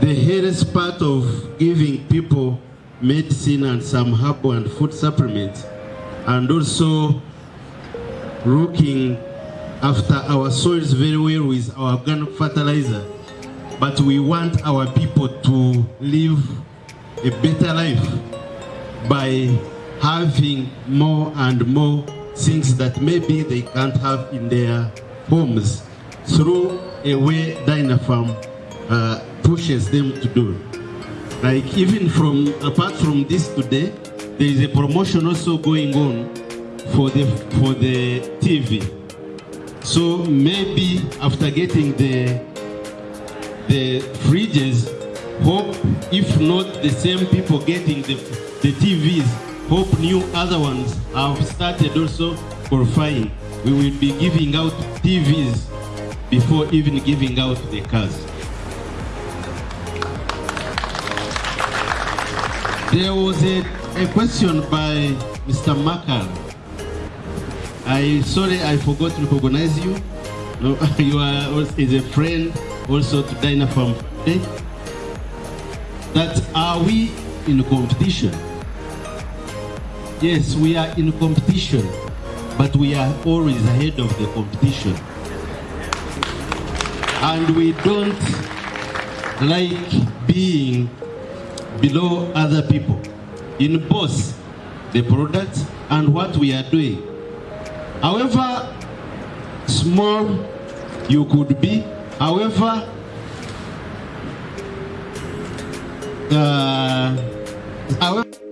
various part of giving people medicine and some herbal and food supplements, and also looking after our soils very well with our organic fertilizer. But we want our people to live a better life by having more and more things that maybe they can't have in their homes through a way Dynapharm uh, pushes them to do. Like even from, apart from this today, there is a promotion also going on for the, for the TV. So maybe after getting the, the fridges, hope if not the same people getting the, the TVs, hope new other ones have started also qualifying. We will be giving out TVs before even giving out the cars. There was a, a question by Mr. Makar. I sorry I forgot to recognize you. You are is a friend also to Dynapharm. Okay? That are we in competition? Yes, we are in competition, but we are always ahead of the competition. And we don't like being below other people in both the product and what we are doing. However small you could be, however uh, however